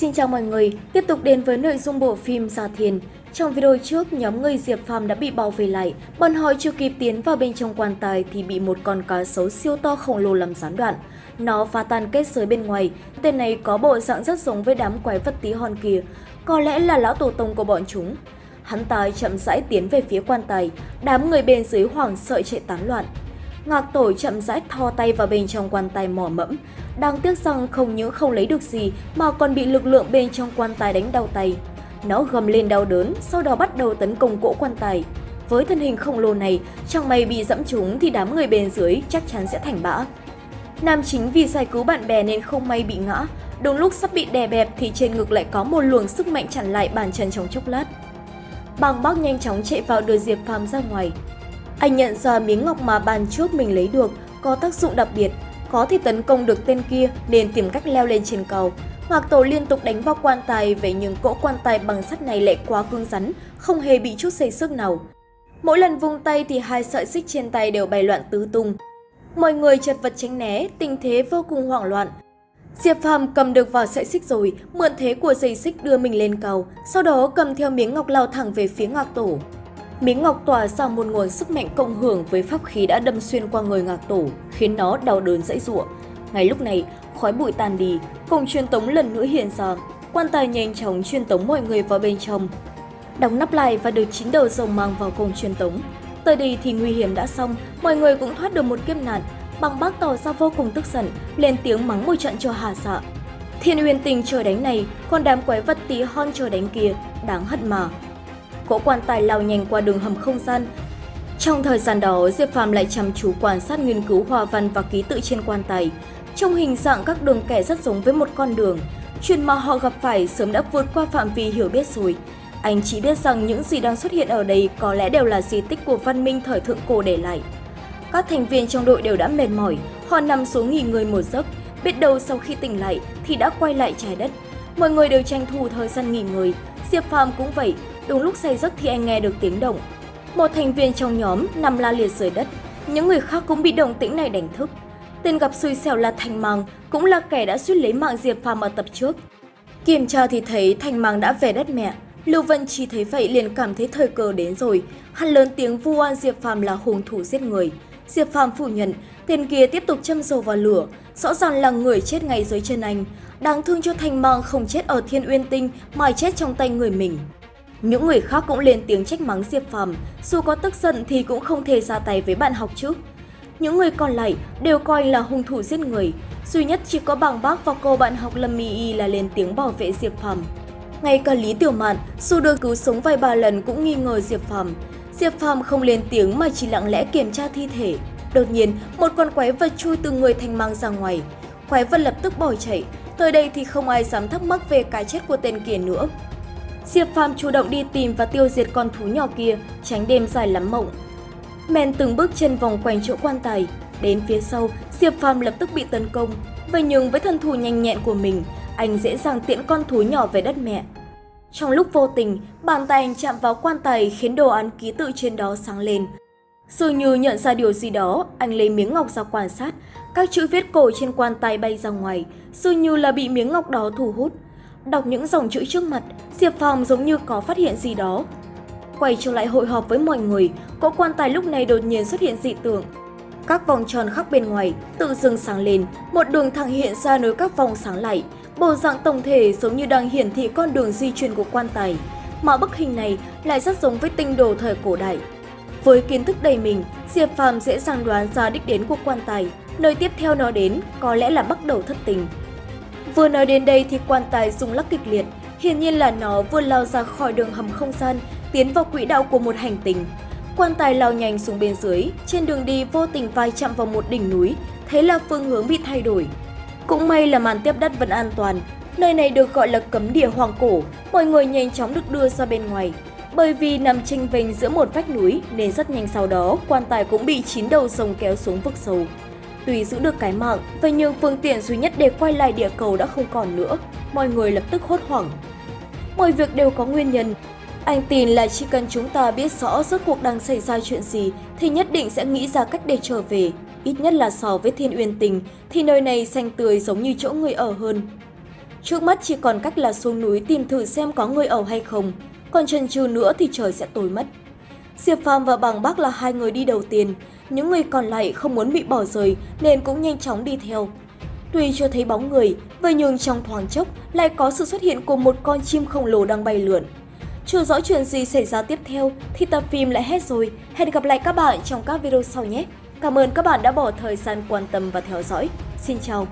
Xin chào mọi người, tiếp tục đến với nội dung bộ phim Gia Thiên. Trong video trước, nhóm người Diệp Phàm đã bị bao vây lại. Bọn họ chưa kịp tiến vào bên trong quan tài thì bị một con cá sấu siêu to khổng lồ làm gián đoạn. Nó phá tan kết giới bên ngoài. Tên này có bộ dạng rất giống với đám quái vật tí hon kia. Có lẽ là lão tổ tông của bọn chúng. Hắn ta chậm rãi tiến về phía quan tài. Đám người bên dưới hoảng sợ chạy tán loạn. Ngạc tổ chậm rãi thò tay vào bên trong quan tài mỏ mẫm. Đáng tiếc rằng không những không lấy được gì mà còn bị lực lượng bên trong quan tài đánh đau tay. Nó gầm lên đau đớn, sau đó bắt đầu tấn công cỗ quan tài. Với thân hình khổng lồ này, chẳng may bị dẫm trúng thì đám người bên dưới chắc chắn sẽ thành bã. Nam chính vì giải cứu bạn bè nên không may bị ngã. Đúng lúc sắp bị đè bẹp thì trên ngực lại có một luồng sức mạnh chặn lại bàn chân trong chốc lát. Bằng bác nhanh chóng chạy vào đưa Diệp Phàm ra ngoài. Anh nhận ra miếng ngọc mà bàn trước mình lấy được có tác dụng đặc biệt, có thể tấn công được tên kia nên tìm cách leo lên trên cầu. Ngạc Tổ liên tục đánh vào quan tài vậy nhưng cỗ quan tài bằng sắt này lại quá cứng rắn, không hề bị chút xây sức nào. Mỗi lần vung tay thì hai sợi xích trên tay đều bay loạn tứ tung. Mọi người chật vật tránh né, tình thế vô cùng hoảng loạn. Diệp Phàm cầm được vào sợi xích rồi, mượn thế của dây xích đưa mình lên cầu, sau đó cầm theo miếng ngọc lao thẳng về phía Ngạc Tổ. Miếng ngọc tỏa ra một nguồn sức mạnh cộng hưởng với pháp khí đã đâm xuyên qua người ngạc tổ, khiến nó đau đớn dãy giụa. Ngay lúc này, khói bụi tan đi, cổng truyền tống lần nữa hiện ra. Quan tài nhanh chóng truyền tống mọi người vào bên trong. Đóng nắp lại và được chín đầu rồng mang vào cổng truyền tống. Tới đây thì nguy hiểm đã xong, mọi người cũng thoát được một kiếp nạn. Bằng bác tỏ ra vô cùng tức giận, lên tiếng mắng một trận cho hà xạ. Thiên uyên tình trời đánh này, còn đám quái vật tí hon trời đánh kia, đáng hận mà cỗ quan tài lao nhanh qua đường hầm không gian. Trong thời gian đó, Diệp Phàm lại chăm chú quan sát nghiên cứu hoa văn và ký tự trên quan tài. Trong hình dạng các đường kẻ rất giống với một con đường, chuyện mà họ gặp phải sớm đã vượt qua phạm vi hiểu biết rồi. Anh chỉ biết rằng những gì đang xuất hiện ở đây có lẽ đều là di tích của văn minh thời thượng cổ để lại. Các thành viên trong đội đều đã mệt mỏi, họ nằm xuống nghỉ ngơi một giấc, biết đâu sau khi tỉnh lại thì đã quay lại trái đất. Mọi người đều tranh thủ thời gian nghỉ ngơi, Diệp Phàm cũng vậy, Đúng lúc say giấc thì anh nghe được tiếng động. Một thành viên trong nhóm nằm la liệt dưới đất, những người khác cũng bị động tĩnh này đánh thức. Tên gặp xui xẻo là Thành Mang, cũng là kẻ đã suýt lấy mạng Diệp Phàm ở tập trước. Kiểm tra thì thấy Thành Mang đã về đất mẹ. Lưu Vân Chi thấy vậy liền cảm thấy thời cơ đến rồi. Hắn lớn tiếng vu oan Diệp Phàm là hung thủ giết người. Diệp Phàm phủ nhận, tên kia tiếp tục châm dầu vào lửa, rõ ràng là người chết ngay dưới chân anh. Đáng thương cho Thành Mang không chết ở Thiên Uyên Tinh mà chết trong tay người mình. Những người khác cũng lên tiếng trách mắng Diệp Phàm, dù có tức giận thì cũng không thể ra tay với bạn học chứ. Những người còn lại đều coi là hung thủ giết người, duy nhất chỉ có bằng bác và cô bạn học Lâm Mi Y là lên tiếng bảo vệ Diệp Phàm. Ngay cả Lý Tiểu Mạn, dù được cứu sống vài ba lần cũng nghi ngờ Diệp Phàm. Diệp Phàm không lên tiếng mà chỉ lặng lẽ kiểm tra thi thể. Đột nhiên, một con quái vật chui từ người thành mang ra ngoài. Quái vật lập tức bỏ chạy. Tới đây thì không ai dám thắc mắc về cái chết của tên kia nữa. Diệp Phàm chủ động đi tìm và tiêu diệt con thú nhỏ kia, tránh đêm dài lắm mộng. Men từng bước chân vòng quanh chỗ quan tài, đến phía sau, Diệp Phàm lập tức bị tấn công. Vậy nhưng với thân thủ nhanh nhẹn của mình, anh dễ dàng tiễn con thú nhỏ về đất mẹ. Trong lúc vô tình, bàn tay anh chạm vào quan tài khiến đồ án ký tự trên đó sáng lên. Dường như nhận ra điều gì đó, anh lấy miếng ngọc ra quan sát. Các chữ viết cổ trên quan tài bay ra ngoài, dường như là bị miếng ngọc đó thu hút. Đọc những dòng chữ trước mặt, Diệp Phàm giống như có phát hiện gì đó. Quay trở lại hội họp với mọi người, cỗ quan tài lúc này đột nhiên xuất hiện dị tượng. Các vòng tròn khắc bên ngoài tự dưng sáng lên, một đường thẳng hiện ra nối các vòng sáng lại. Bộ dạng tổng thể giống như đang hiển thị con đường di chuyển của quan tài. Mà bức hình này lại rất giống với tinh đồ thời cổ đại. Với kiến thức đầy mình, Diệp Phàm dễ dàng đoán ra đích đến của quan tài. Nơi tiếp theo nó đến có lẽ là bắt đầu thất tình. Vừa nói đến đây thì quan tài rung lắc kịch liệt, hiển nhiên là nó vừa lao ra khỏi đường hầm không gian, tiến vào quỹ đạo của một hành tinh. Quan tài lao nhanh xuống bên dưới, trên đường đi vô tình vai chạm vào một đỉnh núi, thế là phương hướng bị thay đổi. Cũng may là màn tiếp đất vẫn an toàn, nơi này được gọi là cấm địa hoàng cổ, mọi người nhanh chóng được đưa ra bên ngoài. Bởi vì nằm chênh vênh giữa một vách núi nên rất nhanh sau đó quan tài cũng bị chín đầu rồng kéo xuống vực sâu. Tuy giữ được cái mạng, vậy nhưng phương tiện duy nhất để quay lại địa cầu đã không còn nữa. Mọi người lập tức hốt hoảng. Mọi việc đều có nguyên nhân. Anh tin là chỉ cần chúng ta biết rõ rốt cuộc đang xảy ra chuyện gì thì nhất định sẽ nghĩ ra cách để trở về. Ít nhất là so với Thiên Uyên Tình thì nơi này xanh tươi giống như chỗ người ở hơn. Trước mắt chỉ còn cách là xuống núi tìm thử xem có người ở hay không, còn chần chừ nữa thì trời sẽ tối mất. Diệp Phàm và Bằng Bắc là hai người đi đầu tiên, những người còn lại không muốn bị bỏ rơi nên cũng nhanh chóng đi theo. Tuy chưa thấy bóng người, vậy nhưng trong thoáng chốc lại có sự xuất hiện của một con chim khổng lồ đang bay lượn. Chưa rõ chuyện gì xảy ra tiếp theo thì tập phim lại hết rồi. Hẹn gặp lại các bạn trong các video sau nhé. Cảm ơn các bạn đã bỏ thời gian quan tâm và theo dõi. Xin chào!